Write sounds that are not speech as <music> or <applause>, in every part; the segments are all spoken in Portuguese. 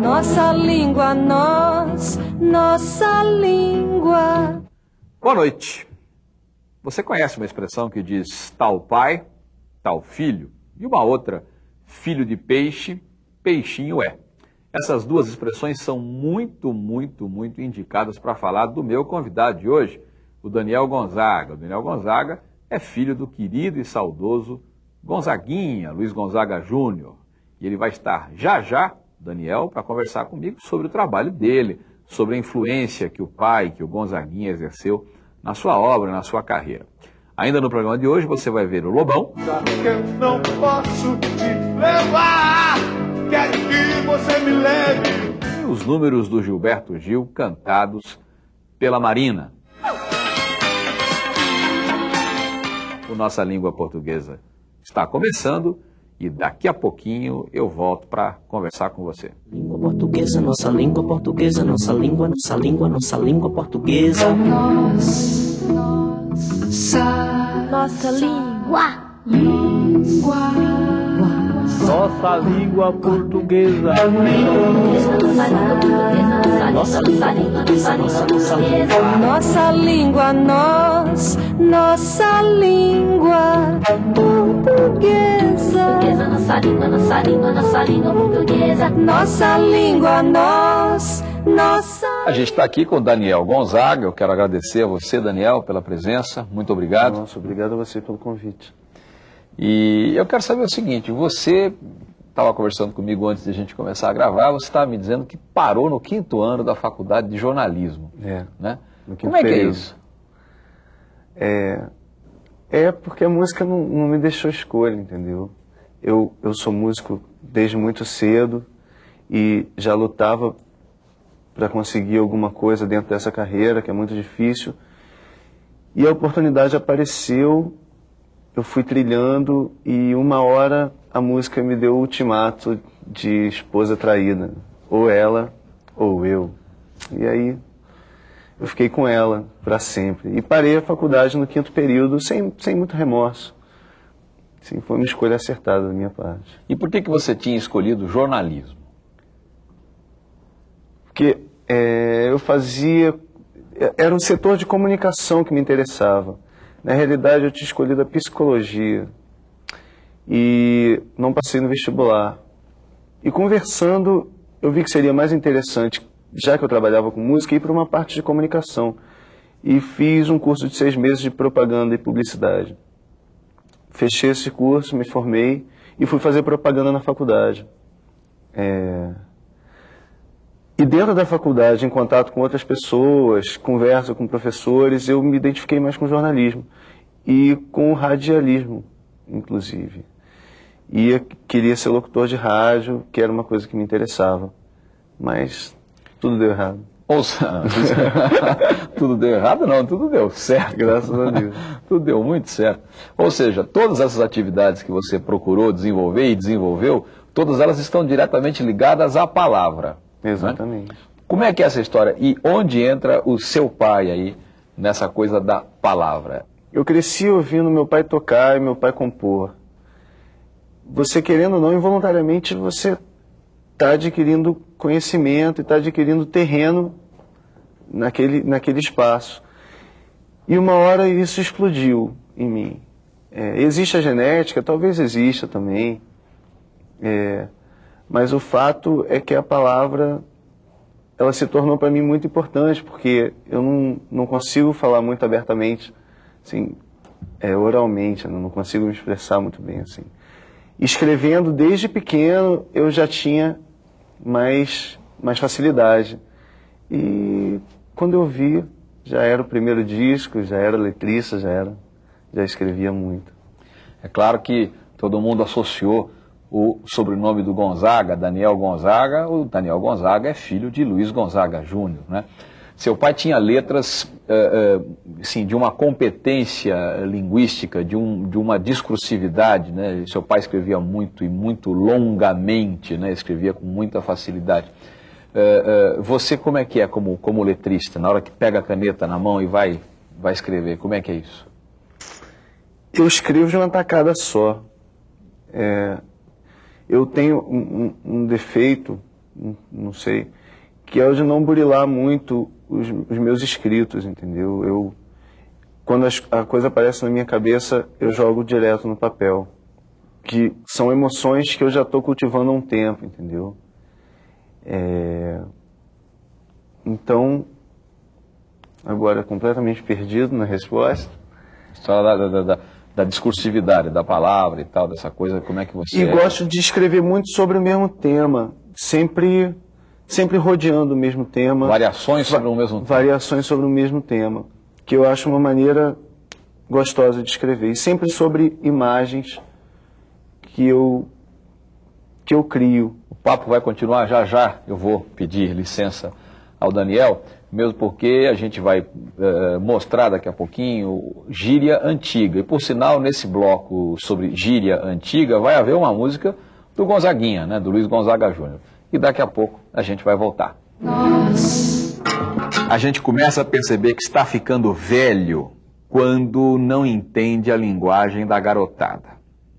Nossa língua, nós, nossa língua. Boa noite. Você conhece uma expressão que diz tal pai, tal filho, e uma outra, filho de peixe, peixinho é. Essas duas expressões são muito, muito, muito indicadas para falar do meu convidado de hoje, o Daniel Gonzaga. O Daniel Gonzaga é filho do querido e saudoso Gonzaguinha, Luiz Gonzaga Júnior. E ele vai estar já já, Daniel, para conversar comigo sobre o trabalho dele, sobre a influência que o pai, que o Gonzaguinha exerceu na sua obra, na sua carreira. Ainda no programa de hoje você vai ver o Lobão. Eu não posso te levar, quero que você me leve. E os números do Gilberto Gil cantados pela Marina. O Nossa Língua Portuguesa está começando e daqui a pouquinho eu volto para conversar com você. Língua portuguesa, nossa língua portuguesa, nossa língua, nossa língua, nossa língua portuguesa. Nossa língua. Nossa língua portuguesa. Nossa língua portuguesa, nossa, nossa língua. Nossa língua, nós, nossa língua portuguesa. Nossa língua, nossa língua, nossa língua portuguesa. Nossa língua, nós, nossa. A gente está aqui com o Daniel Gonzaga. Eu quero agradecer a você, Daniel, pela presença. Muito obrigado. Nossa, obrigado a você pelo convite. E eu quero saber o seguinte: você estava conversando comigo antes de a gente começar a gravar, você estava me dizendo que parou no quinto ano da faculdade de jornalismo. É. Né? Como é que é período. isso? É, é porque a música não, não me deixou escolha, entendeu? Eu, eu sou músico desde muito cedo e já lutava para conseguir alguma coisa dentro dessa carreira, que é muito difícil. E a oportunidade apareceu, eu fui trilhando e uma hora a música me deu o ultimato de esposa traída. Ou ela, ou eu. E aí eu fiquei com ela para sempre. E parei a faculdade no quinto período sem, sem muito remorso. Sim, foi uma escolha acertada da minha parte. E por que, que você tinha escolhido jornalismo? Porque é, eu fazia. Era um setor de comunicação que me interessava. Na realidade, eu tinha escolhido a psicologia. E não passei no vestibular. E conversando, eu vi que seria mais interessante, já que eu trabalhava com música, ir para uma parte de comunicação. E fiz um curso de seis meses de propaganda e publicidade. Fechei esse curso, me formei e fui fazer propaganda na faculdade. É, E dentro da faculdade, em contato com outras pessoas, conversa com professores, eu me identifiquei mais com jornalismo e com o radialismo, inclusive. E eu queria ser locutor de rádio, que era uma coisa que me interessava. Mas tudo deu errado. Ouça, <laughs> tudo deu errado? Não, tudo deu certo. Graças a Deus. <laughs> tudo deu muito certo. Ou seja, todas essas atividades que você procurou desenvolver e desenvolveu, todas elas estão diretamente ligadas à palavra. Né? Exatamente. Como é que é essa história? E onde entra o seu pai aí nessa coisa da palavra? Eu cresci ouvindo meu pai tocar e meu pai compor. Você querendo ou não, involuntariamente você está adquirindo conhecimento e está adquirindo terreno naquele, naquele espaço. E uma hora isso explodiu em mim. É, existe a genética, talvez exista também, é, mas o fato é que a palavra ela se tornou para mim muito importante, porque eu não, não consigo falar muito abertamente, assim, é, oralmente, eu não consigo me expressar muito bem assim. Escrevendo desde pequeno eu já tinha mais, mais facilidade. E quando eu vi, já era o primeiro disco, já era letrista, já era, já escrevia muito. É claro que todo mundo associou o sobrenome do Gonzaga, Daniel Gonzaga. O Daniel Gonzaga é filho de Luiz Gonzaga Júnior, né? Seu pai tinha letras eh, eh, assim, de uma competência linguística, de, um, de uma discursividade. Né? Seu pai escrevia muito e muito longamente, né? escrevia com muita facilidade. Eh, você como é que é como, como letrista, na hora que pega a caneta na mão e vai, vai escrever? Como é que é isso? Eu escrevo de uma tacada só. É, eu tenho um, um- um defeito não, sei, que é o de não burilar muito os, os meus escritos, entendeu? Eu, quando as, a coisa aparece na minha cabeça, eu jogo direto no papel. Que são emoções que eu já estou cultivando há um tempo, entendeu? É... Então, agora completamente perdido na resposta. Só da, da, da, da, discursividade da palavra e tal, dessa coisa, como é que você. E é? gosto de escrever muito sobre o mesmo tema, sempre, sempre rodeando o mesmo tema. Variações sobre o mesmo tema. Variações sobre o mesmo tema, que eu acho uma maneira gostosa de escrever. E sempre sobre imagens que eu, que eu crio. O papo vai continuar já já. Eu vou pedir licença ao Daniel mesmo porque a gente vai é, mostrar daqui a pouquinho gíria antiga. E por sinal, nesse bloco sobre gíria antiga, vai haver uma música do Gonzaguinha, né, do Luiz Gonzaga Júnior. E daqui a pouco a gente vai voltar. Nossa. A gente começa a perceber que está ficando velho quando não entende a linguagem da garotada.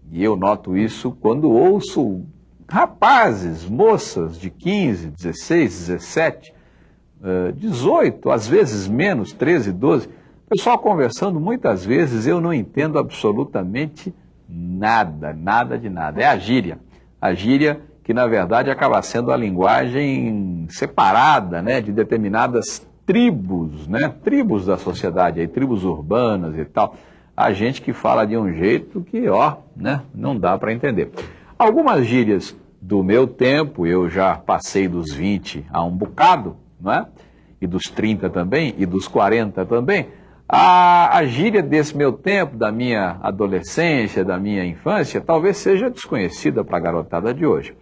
E eu noto isso quando ouço rapazes, moças de 15, 16, 17 18, às vezes menos, 13, 12. Pessoal conversando, muitas vezes eu não entendo absolutamente nada, nada de nada. É a gíria. A gíria que, na verdade, acaba sendo a linguagem separada né, de determinadas tribos, né, tribos da sociedade, aí, tribos urbanas e tal. A gente que fala de um jeito que, ó, né, não dá para entender. Algumas gírias do meu tempo, eu já passei dos 20 a um bocado, não é? e dos 30 também, e dos 40 também, a, a gíria desse meu tempo, da minha adolescência, da minha infância, talvez seja desconhecida para a garotada de hoje.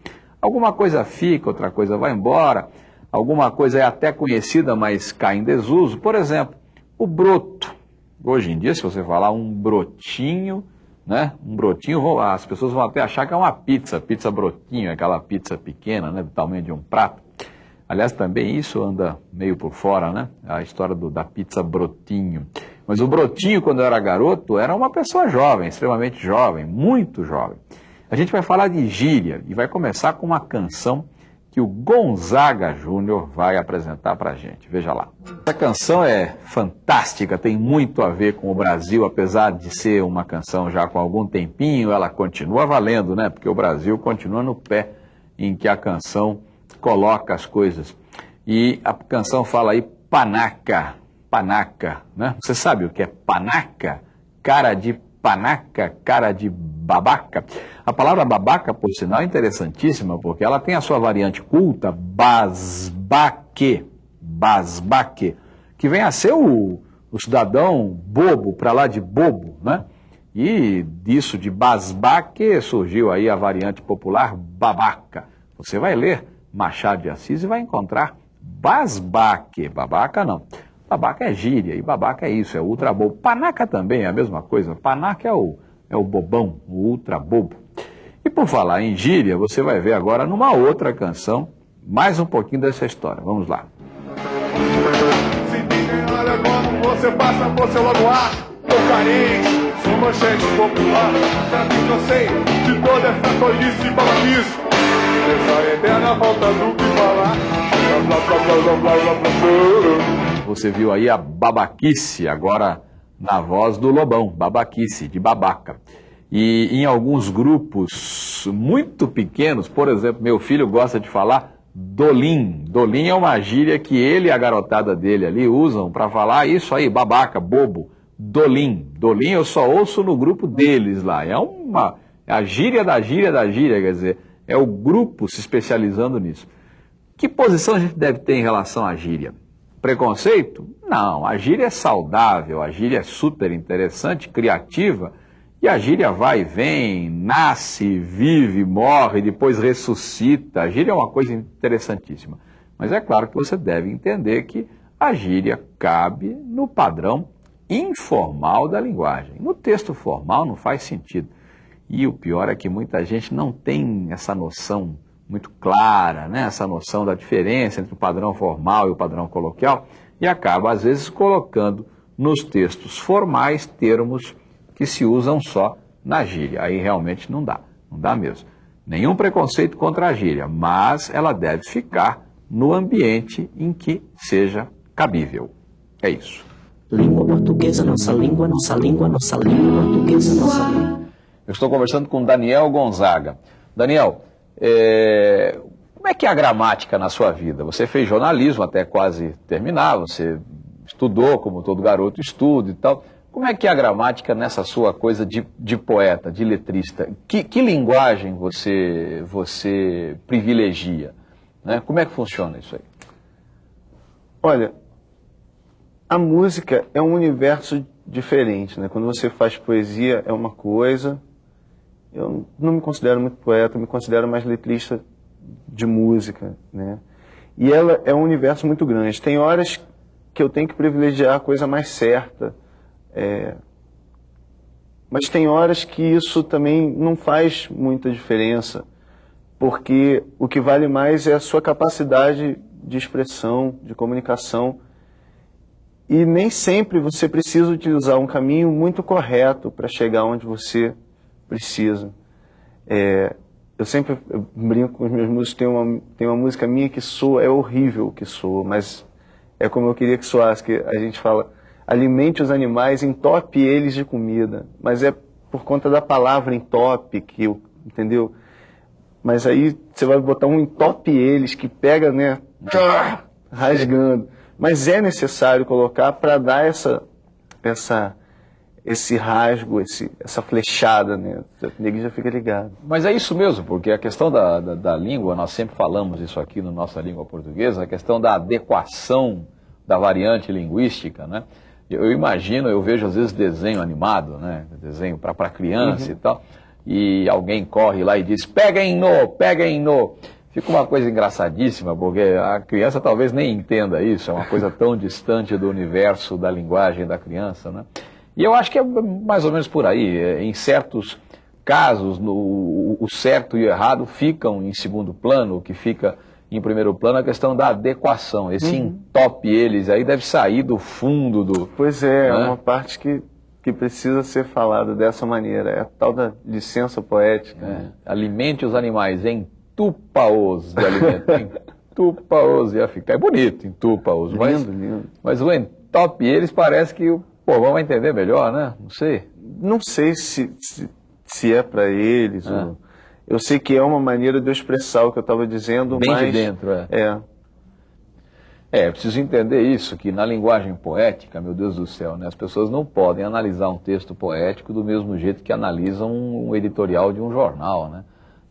Alguma coisa fica, outra coisa vai embora, alguma coisa é até conhecida, mas cai em desuso. Por exemplo, o broto. Hoje em dia, se você falar um brotinho, né? Um brotinho, as pessoas vão até achar que é uma pizza, pizza brotinho, aquela pizza pequena, né? Do tamanho de um prato. Aliás, também isso anda meio por fora, né? A história do, da pizza Brotinho. Mas o Brotinho, quando era garoto, era uma pessoa jovem, extremamente jovem, muito jovem. A gente vai falar de gíria e vai começar com uma canção que o Gonzaga Júnior vai apresentar para gente. Veja lá. Essa canção é fantástica, tem muito a ver com o Brasil, apesar de ser uma canção já com algum tempinho, ela continua valendo, né? Porque o Brasil continua no pé em que a canção coloca as coisas. E a canção fala aí panaca, panaca, né? Você sabe o que é panaca? Cara de panaca, cara de babaca. A palavra babaca, por sinal, é interessantíssima, porque ela tem a sua variante culta, basbaque, basbaque, que vem a ser o, o cidadão bobo, para lá de bobo, né? E disso de basbaque surgiu aí a variante popular babaca. Você vai ler Machado de Assis e vai encontrar basbaque. Babaca não. Babaca é gíria e babaca é isso, é ultra bobo. Panaca também é a mesma coisa. Panaca é o, é o bobão, o ultra bobo. E por falar em gíria, você vai ver agora numa outra canção mais um pouquinho dessa história. Vamos lá. Se você passa por seu logo ar. Tô carente, sou manchete popular. Já eu sei de toda essa tolice e babaquice. Você viu aí a babaquice, agora na voz do Lobão, babaquice, de babaca. E em alguns grupos muito pequenos, por exemplo, meu filho gosta de falar dolim. Dolim é uma gíria que ele e a garotada dele ali usam para falar isso aí, babaca, bobo. Dolim. Dolim eu só ouço no grupo deles lá. É uma é a gíria da gíria da gíria, quer dizer, é o grupo se especializando nisso. Que posição a gente deve ter em relação à gíria? Preconceito? Não, a gíria é saudável, a gíria é super interessante, criativa, e a gíria vai e vem, nasce, vive, morre, depois ressuscita. A gíria é uma coisa interessantíssima. Mas é claro que você deve entender que a gíria cabe no padrão informal da linguagem. No texto formal não faz sentido. E o pior é que muita gente não tem essa noção muito clara, né? essa noção da diferença entre o padrão formal e o padrão coloquial, e acaba, às vezes, colocando nos textos formais termos que se usam só na gíria. Aí realmente não dá, não dá mesmo. Nenhum preconceito contra a gíria, mas ela deve ficar no ambiente em que seja cabível. É isso. Língua portuguesa, nossa língua, nossa língua, nossa língua portuguesa, nossa língua. Eu estou conversando com Daniel Gonzaga. Daniel, é, como é que é a gramática na sua vida? Você fez jornalismo até quase terminar, você estudou como todo garoto estuda e tal. Como é que é a gramática nessa sua coisa de, de poeta, de letrista? Que, que linguagem você, você privilegia? Né? Como é que funciona isso aí? Olha, a música é um universo diferente, né? Quando você faz poesia é uma coisa. Eu não me considero muito poeta, me considero mais letrista de música, né? E ela é um universo muito grande. Tem horas que eu tenho que privilegiar a coisa mais certa. É... Mas tem horas que isso também não faz muita diferença, porque o que vale mais é a sua capacidade de expressão, de comunicação e nem sempre você precisa utilizar um caminho muito correto para chegar onde você precisa. É, eu sempre eu brinco com os meus músicos, tem uma, tem uma música minha que soa, é horrível que soa, mas é como eu queria que soasse, que a gente fala, alimente os animais, entope eles de comida, mas é por conta da palavra entope, que eu, entendeu? Mas aí você vai botar um entope eles, que pega, né, rasgando mas é necessário colocar para dar essa, essa, esse rasgo, esse, essa flechada, né? O nego já fica ligado. Mas é isso mesmo, porque a questão da, da, da, língua, nós sempre falamos isso aqui na nossa língua portuguesa, a questão da adequação da variante linguística, né? Eu imagino, eu vejo às vezes desenho animado, né? Desenho para criança uhum. e tal, e alguém corre lá e diz, peguem no, peguem no. Fica uma coisa engraçadíssima, porque a criança talvez nem entenda isso, é uma coisa tão distante do universo da linguagem da criança, né? E eu acho que é mais ou menos por aí. É, em certos casos, no, o certo e o errado ficam em segundo plano, o que fica em primeiro plano é a questão da adequação. Esse uhum. entope eles aí deve sair do fundo do. Pois é, é né? uma parte que, que precisa ser falada dessa maneira. É a tal da licença poética. É. Alimente os animais em entupa-os de alimento. <laughs> entupa-os ia ficar. É bonito, entupa-os. Mas, lindo. mas o entope eles parece que o povão vai entender melhor, né? Não sei. Não sei se, se, se é para eles. É. Ou... Eu sei que é uma maneira de eu expressar o que eu estava dizendo, Bem mas... de dentro, é. É. É, preciso entender isso, que na linguagem poética, meu Deus do céu, né, as pessoas não podem analisar um texto poético do mesmo jeito que analisam um editorial de um jornal, né?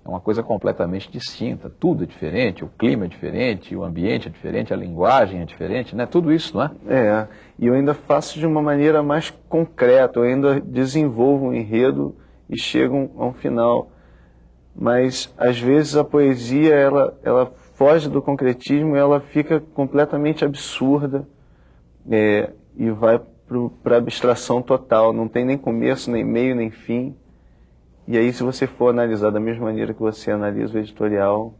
É uma coisa completamente distinta. Tudo é diferente, o clima é diferente, o ambiente é diferente, a linguagem é diferente, né? Tudo isso, não é? É, e eu ainda faço de uma maneira mais concreta, eu ainda desenvolvo um enredo e chego a um final. Mas, às vezes, a poesia, ela, ela foge do concretismo ela fica completamente absurda é, e vai para a abstração total. Não tem nem começo, nem meio, nem fim. E aí, se você for analisar da mesma maneira que você analisa o editorial.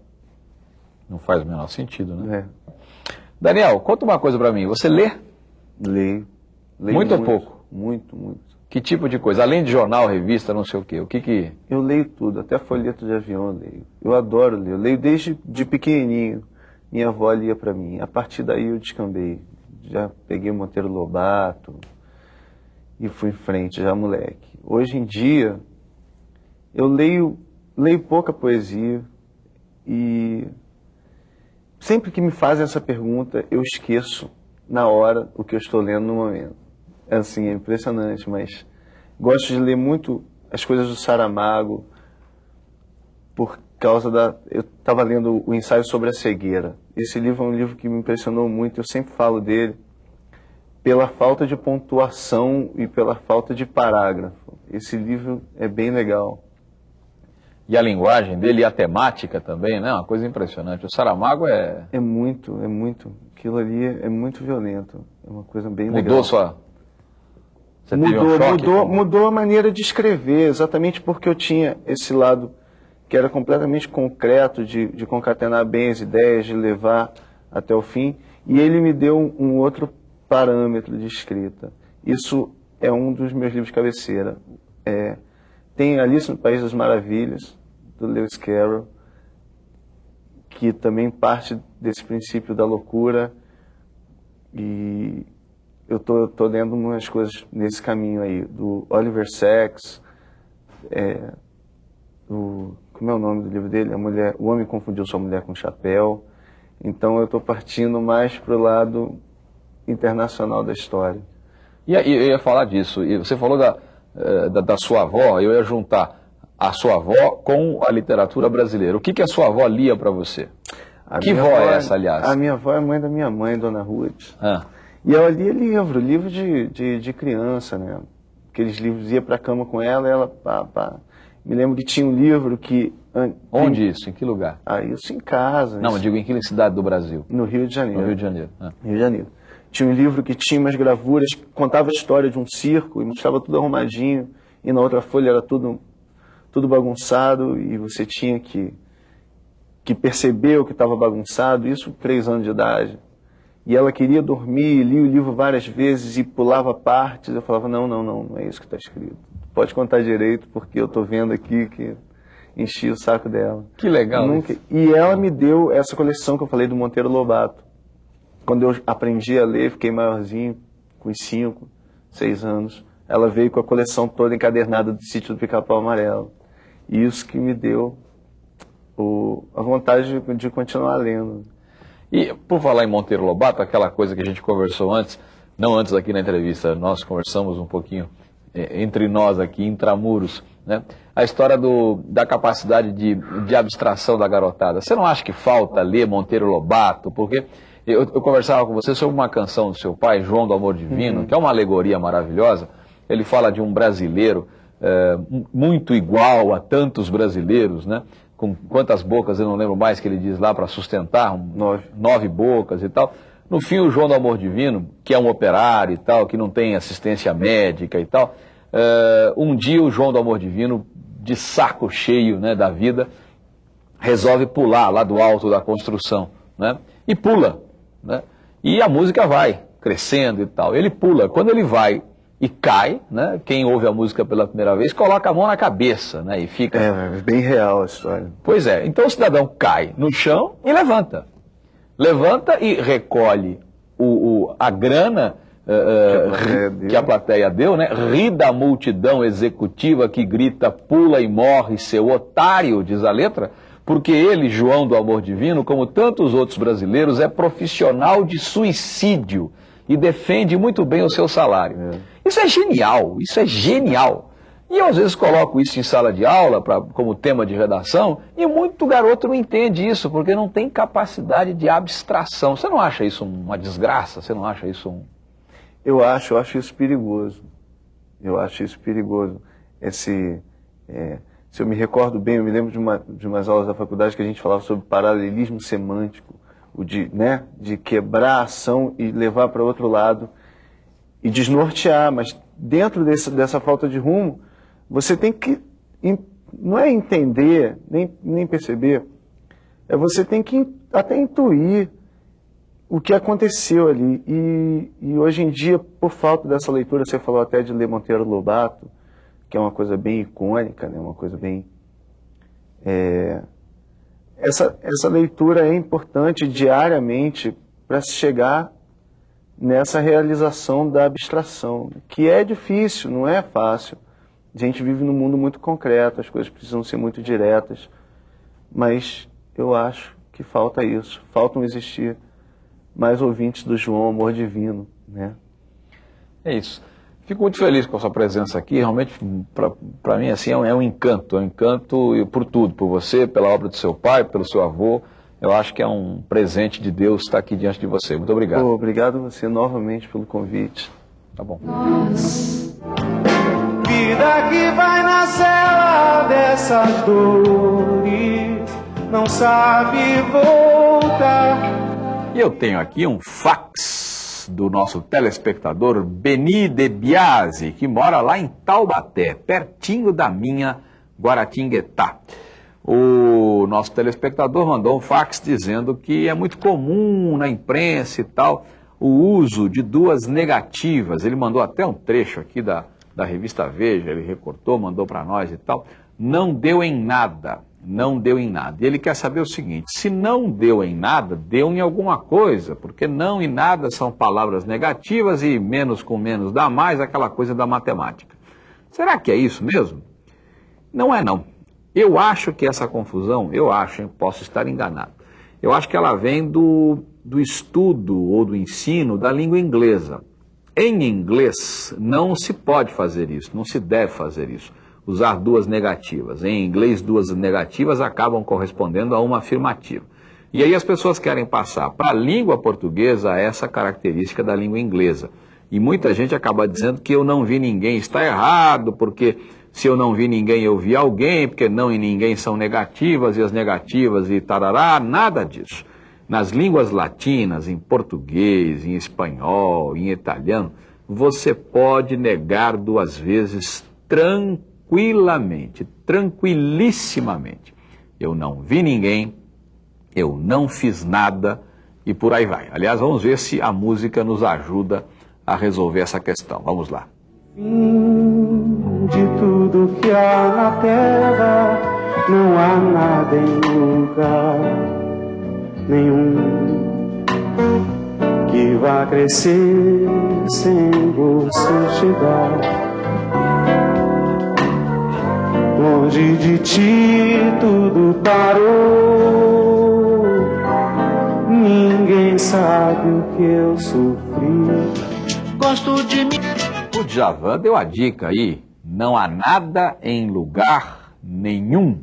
Não faz o menor sentido, né? É. Daniel, conta uma coisa para mim. Você lê? Leio. leio muito, muito ou pouco? Muito, muito. Que tipo de coisa? Além de jornal, revista, não sei o quê. O que que... Eu leio tudo, até folheto de avião eu leio. Eu adoro ler. Eu leio desde de pequenininho. Minha avó lia para mim. A partir daí eu descambei. Já peguei Monteiro Lobato e fui em frente, já moleque. Hoje em dia, eu leio, leio pouca poesia e sempre que me fazem essa pergunta, eu esqueço na hora o que eu estou lendo no momento. É assim, é impressionante, mas gosto de ler muito as coisas do Saramago por causa da... Eu estava lendo o ensaio sobre a cegueira. Esse livro é um livro que me impressionou muito, eu sempre falo dele pela falta de pontuação e pela falta de parágrafo. Esse livro é bem legal e a linguagem dele e a temática também, né? Uma coisa impressionante. O Saramago é. É muito, é muito. Aquilo ali é muito violento. É uma coisa bem Mudou legal. sua. Você mudou, um choque, mudou, como... mudou a maneira de escrever, exatamente porque eu tinha esse lado que era completamente concreto, de, de concatenar bem as ideias, de levar até o fim, e ele me deu um, um outro parâmetro de escrita. Isso é um dos meus livros de cabeceira. É, tem Alice no País das Maravilhas, do Lewis Carroll, que também parte desse princípio da loucura e eu tô, tô lendo umas coisas nesse caminho aí, do Oliver Sacks, é, do, como é o nome do livro dele? A mulher, o homem confundiu sua mulher com chapéu. Então eu estou partindo mais para o lado internacional da história. E eu ia falar disso. E você falou da, eh, da, da, sua avó, eu ia juntar a sua avó com a literatura brasileira. O que, que a sua avó lia para você? A que vó é essa, aliás? A minha avó é mãe da minha mãe, Dona Ruth. Ah. E ela lia livro, livro de, de, de criança, né? Aqueles livros, ia para a cama com ela ela, pá, pá. Me lembro que tinha um livro que... Onde isso? Em que lugar? Ah, isso em casa. Não, isso... eu digo em que cidade do Brasil? No Rio de Janeiro. No Rio de Janeiro. Ah. Rio de Janeiro. Tinha um livro que tinha umas gravuras, contava a história de um circo e mostrava tudo arrumadinho. E na outra folha era tudo, tudo bagunçado e você tinha que, que perceber o que estava bagunçado. Isso três anos de idade. E ela queria dormir, lia o livro várias vezes e pulava partes. Eu falava, não, não, não, não é isso que está escrito. Pode contar direito, porque eu estou vendo aqui que enchi o saco dela. Que legal. Nunca... E ela me deu essa coleção que eu falei do Monteiro Lobato. Quando eu aprendi a ler, fiquei maiorzinho, com 5, 6 anos. Ela veio com a coleção toda encadernada do Sítio do Pica-Pau Amarelo. E isso que me deu o... a vontade de, de continuar lendo. E por falar em Monteiro Lobato, aquela coisa que a gente conversou antes, não antes aqui na entrevista, nós conversamos um pouquinho é, entre nós aqui, intramuros, né? a história do, da capacidade de, de abstração da garotada. Você não acha que falta ler Monteiro Lobato? Porque eu, eu conversava com você sobre uma canção do seu pai, João do Amor Divino, uhum. que é uma alegoria maravilhosa. Ele fala de um brasileiro é, muito igual a tantos brasileiros, né? com quantas bocas, eu não lembro mais que ele diz lá para sustentar, um, nove. nove bocas e tal. No fim, o João do Amor Divino, que é um operário e tal, que não tem assistência médica e tal, uh, um dia o João do Amor Divino, de saco cheio né, da vida, resolve pular lá do alto da construção, né? E pula, né? E a música vai crescendo e tal. Ele pula. Quando ele vai e cai, né? Quem ouve a música pela primeira vez coloca a mão na cabeça, né? E fica. É, é bem real a história. Pois é. Então o cidadão cai no chão e levanta, levanta e recolhe o, o a grana uh, que, a que, a plateia deu, né? Ri da multidão executiva que grita, pula e morre, seu otário, diz a letra. Porque ele, João do Amor Divino, como tantos outros brasileiros, é profissional de suicídio e defende muito bem o seu salário. É. Isso é genial, isso é genial. E eu às vezes coloco isso em sala de aula pra, como tema de redação e muito garoto não entende isso porque não tem capacidade de abstração. Você não acha isso uma desgraça? Você não acha isso um... Eu acho, eu acho isso perigoso. Eu acho isso perigoso. Esse, é, se eu me recordo bem, eu me lembro de, uma, de umas aulas da faculdade que a gente falava sobre paralelismo semântico o de, né, de quebrar a ação e levar para outro lado e desnortear, mas dentro desse, dessa falta de rumo, você tem que, não é entender, nem, nem perceber, é você tem que até intuir o que aconteceu ali. E, e hoje em dia, por falta dessa leitura, você falou até de ler Monteiro Lobato, que é uma coisa bem icônica, né, uma coisa bem... É, essa, essa leitura é importante diariamente para se chegar nessa realização da abstração, que é difícil, não é fácil. A gente vive num mundo muito concreto, as coisas precisam ser muito diretas, mas eu acho que falta isso, faltam existir mais ouvintes do João Amor Divino, né? É isso. Fico muito feliz com a sua presença aqui. Realmente, para mim, assim, é um, é um, encanto. É um encanto por tudo, por você, pela obra do seu pai, pelo seu avô. Eu acho que é um presente de Deus estar aqui diante de você. Muito obrigado. Oh, obrigado você novamente pelo convite. Tá bom. Vida que vai na cela dessas dores, não sabe voltar. E eu tenho aqui um fax do nosso telespectador Beni de Biasi, que mora lá em Taubaté, pertinho da minha Guaratinguetá. O nosso telespectador mandou um fax dizendo que é muito comum na imprensa e tal o uso de duas negativas. Ele mandou até um trecho aqui da, da revista Veja, ele recortou, mandou para nós e tal. Não deu em nada. não deu em nada. E ele quer saber o seguinte: se não deu em nada, deu em alguma coisa, porque não e nada são palavras negativas e menos com menos dá mais, aquela coisa da matemática. Será que é isso mesmo? Não é não. Eu acho que essa confusão, eu acho, hein, posso estar enganado. Eu acho que ela vem do, do estudo ou do ensino da língua inglesa. Em inglês não se pode fazer isso, não se deve fazer isso usar duas negativas. Em inglês, duas negativas acabam correspondendo a uma afirmativa. E aí as pessoas querem passar para a língua portuguesa essa característica da língua inglesa. E muita gente acaba dizendo que eu não vi ninguém. Está errado, porque se eu não vi ninguém, eu vi alguém, porque não e ninguém são negativas, e as negativas e tarará, nada disso. Nas línguas latinas, em português, em espanhol, em italiano, você pode negar duas vezes tranquilamente tranquilissimamente. Eu não vi ninguém, eu não fiz nada e por aí vai. Aliás, vamos ver se a música nos ajuda a resolver essa questão. Vamos lá. De há na terra, não há nada em lugar nenhum que vá crescer sem você chegar. Longe de ti tudo parou. Ninguém sabe o que eu sofri. Gosto de mim. O Djavan deu a dica aí. Não há nada em lugar nenhum.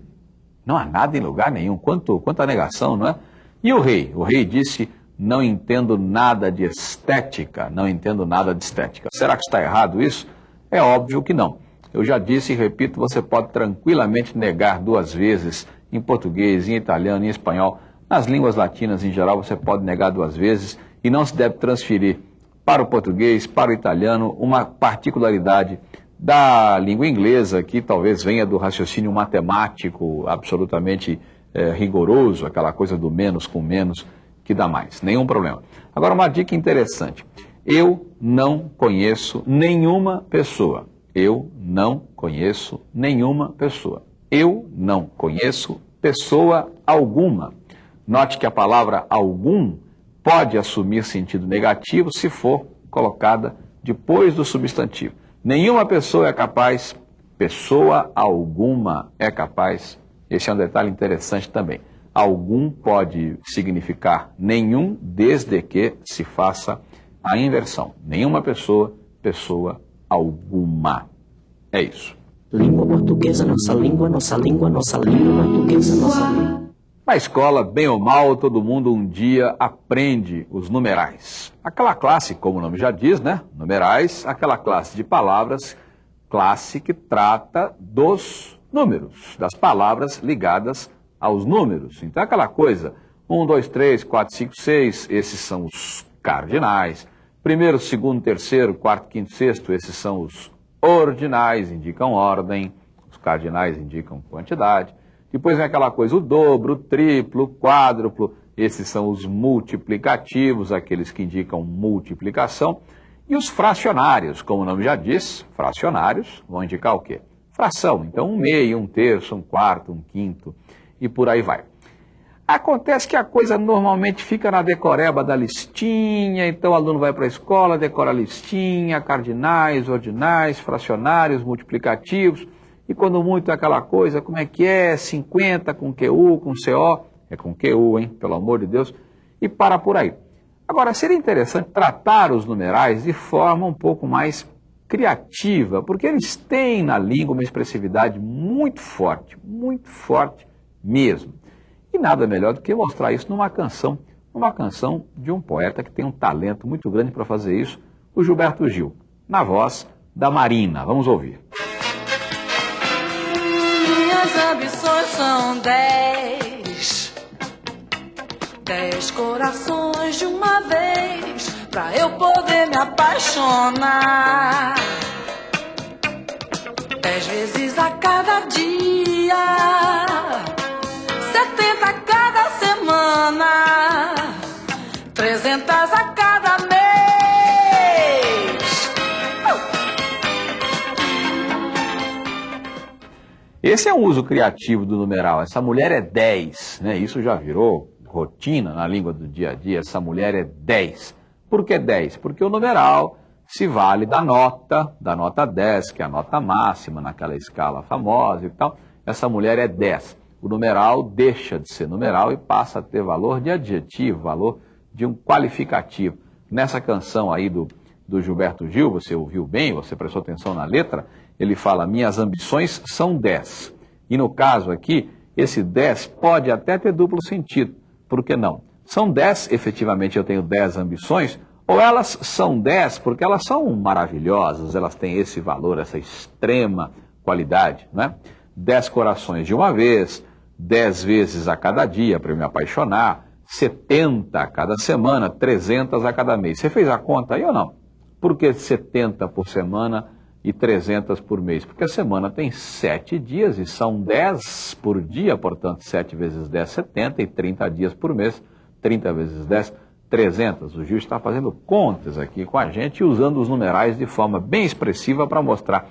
Não há nada em lugar nenhum. Quanto, quanta negação, não é? E o rei? O rei disse: Não entendo nada de estética. Não entendo nada de estética. Será que está errado isso? É óbvio que não. Eu já disse e repito, você pode tranquilamente negar duas vezes em português, em italiano, em espanhol. Nas línguas latinas em geral, você pode negar duas vezes e não se deve transferir para o português, para o italiano, uma particularidade da língua inglesa, que talvez venha do raciocínio matemático absolutamente é, rigoroso, aquela coisa do menos com menos, que dá mais. Nenhum problema. Agora, uma dica interessante. Eu não conheço nenhuma pessoa eu não conheço nenhuma pessoa. Eu não conheço pessoa alguma. Note que a palavra algum pode assumir sentido negativo se for colocada depois do substantivo. Nenhuma pessoa é capaz, pessoa alguma é capaz. Esse é um detalhe interessante também. Algum pode significar nenhum, desde que se faça a inversão. Nenhuma pessoa, pessoa alguma. É isso. Língua portuguesa, nossa língua, nossa língua, nossa língua portuguesa, nossa língua. Na escola, bem ou mal, todo mundo um dia aprende os numerais. Aquela classe, como o nome já diz, né? Numerais, aquela classe de palavras, classe que trata dos números, das palavras ligadas aos números. Então, aquela coisa, 1, 2, 3, 4, 5, 6, esses são os cardinais. Primeiro, segundo, terceiro, quarto, quinto, sexto, esses são os ordinais, indicam ordem, os cardinais indicam quantidade. Depois vem aquela coisa, o dobro, o triplo, o quádruplo, esses são os multiplicativos, aqueles que indicam multiplicação. E os fracionários, como o nome já diz, fracionários, vão indicar o quê? Fração. Então, um meio, um terço, um quarto, um quinto, e por aí vai. Acontece que a coisa normalmente fica na decoreba da listinha, então o aluno vai para a escola, decora a listinha, cardinais, ordinais, fracionários, multiplicativos, e quando muito é aquela coisa, como é que é? 50 com QU, com CO, é com QU, hein? Pelo amor de Deus, e para por aí. Agora, seria interessante tratar os numerais de forma um pouco mais criativa, porque eles têm na língua uma expressividade muito forte, muito forte mesmo. E nada melhor do que mostrar isso numa canção, uma canção de um poeta que tem um talento muito grande para fazer isso, o Gilberto Gil, na voz da Marina. Vamos ouvir. Ambições são dez, dez corações de uma vez, pra eu poder me apaixonar. Dez vezes a cada dia Esse é um uso criativo do numeral. Essa mulher é 10, né? Isso já virou rotina na língua do dia a dia. Essa mulher é 10. Por que 10? Porque o numeral se vale da nota, da nota 10, que é a nota máxima naquela escala famosa e tal. Essa mulher é 10. O numeral deixa de ser numeral e passa a ter valor de adjetivo, valor de um qualificativo. Nessa canção aí do, do Gilberto Gil, você ouviu bem, você prestou atenção na letra, ele fala: Minhas ambições são 10. E no caso aqui, esse 10 pode até ter duplo sentido. Por que não? São 10, efetivamente eu tenho 10 ambições, ou elas são 10 porque elas são maravilhosas, elas têm esse valor, essa extrema qualidade, né? 10 corações de uma vez, 10 vezes a cada dia para eu me apaixonar, 70 a cada semana, 300 a cada mês. Você fez a conta aí ou não? Por que 70 por semana e 300 por mês? Porque a semana tem 7 dias e são 10 por dia, portanto, 7 vezes 10, 70 e 30 dias por mês, 30 vezes 10, 300. O Gil está fazendo contas aqui com a gente usando os numerais de forma bem expressiva para mostrar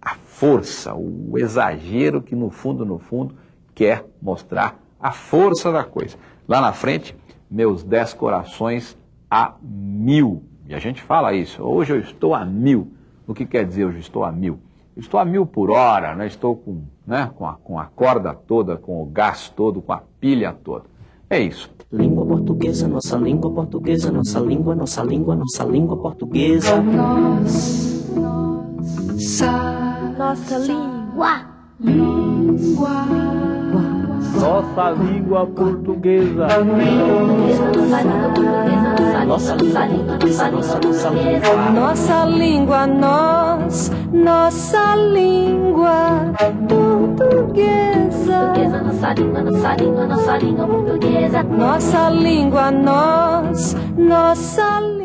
a força, o exagero que no fundo, no fundo, quer mostrar a força da coisa. Lá na frente, meus dez corações a mil. E a gente fala isso, hoje eu estou a mil. O que quer dizer hoje estou a mil? Estou a mil por hora, né? estou com, né? com, a, com a corda toda, com o gás todo, com a pilha toda. É isso. Língua portuguesa, nossa língua portuguesa, nossa língua, nossa língua, nossa língua portuguesa. Nós, nossa, nossa língua, língua, Nossa língua portuguesa. Nossa língua portuguesa, nossa língua, nossa língua, nossa língua, nossa língua portuguesa. portuguesa. Nossa língua, nossa língua, nossa língua portuguesa. Nossa língua, nós, nossa língua.